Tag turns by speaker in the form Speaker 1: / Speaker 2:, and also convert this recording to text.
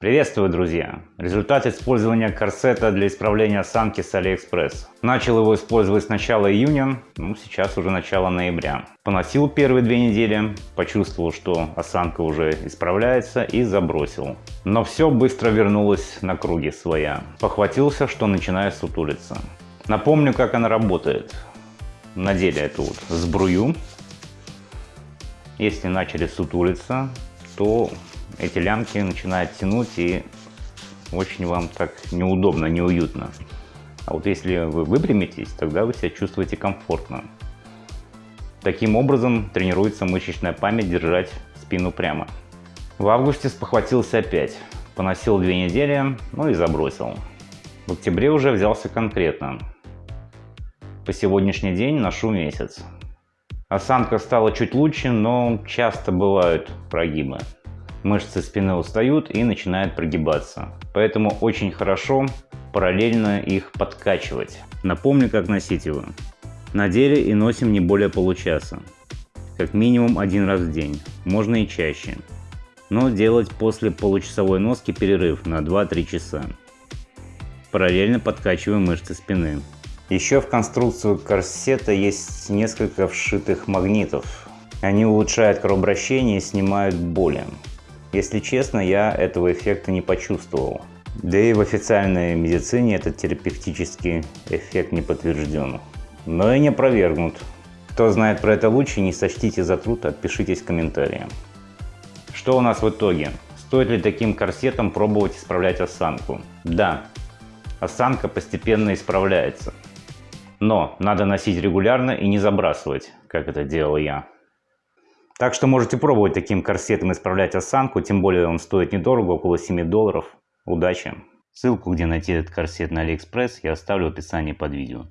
Speaker 1: Приветствую, друзья! Результат использования корсета для исправления осанки с AliExpress. Начал его использовать с начала июня, ну сейчас уже начало ноября. Поносил первые две недели, почувствовал, что осанка уже исправляется и забросил. Но все быстро вернулось на круги своя. Похватился, что начинаю сутулиться. Напомню, как она работает. Надели эту вот сбрую. Если начали сутулиться, то эти лямки начинают тянуть и очень вам так неудобно, неуютно. А вот если вы выпрямитесь, тогда вы себя чувствуете комфортно. Таким образом тренируется мышечная память держать спину прямо. В августе спохватился опять. Поносил две недели, ну и забросил. В октябре уже взялся конкретно. По сегодняшний день ношу месяц. Осанка стала чуть лучше, но часто бывают прогибы мышцы спины устают и начинают прогибаться. Поэтому очень хорошо параллельно их подкачивать. Напомню, как носить его. Надели и носим не более получаса. Как минимум один раз в день, можно и чаще. Но делать после получасовой носки перерыв на 2-3 часа. Параллельно подкачиваем мышцы спины. Еще в конструкцию корсета есть несколько вшитых магнитов. Они улучшают кровообращение и снимают боли. Если честно, я этого эффекта не почувствовал. Да и в официальной медицине этот терапевтический эффект не подтвержден. Но и не опровергнут. Кто знает про это лучше, не сочтите за труд, отпишитесь в комментарии. Что у нас в итоге? Стоит ли таким корсетом пробовать исправлять осанку? Да, осанка постепенно исправляется. Но надо носить регулярно и не забрасывать, как это делал я. Так что можете пробовать таким корсетом исправлять осанку, тем более он стоит недорого, около 7 долларов. Удачи! Ссылку, где найти этот корсет на AliExpress, я оставлю в описании под видео.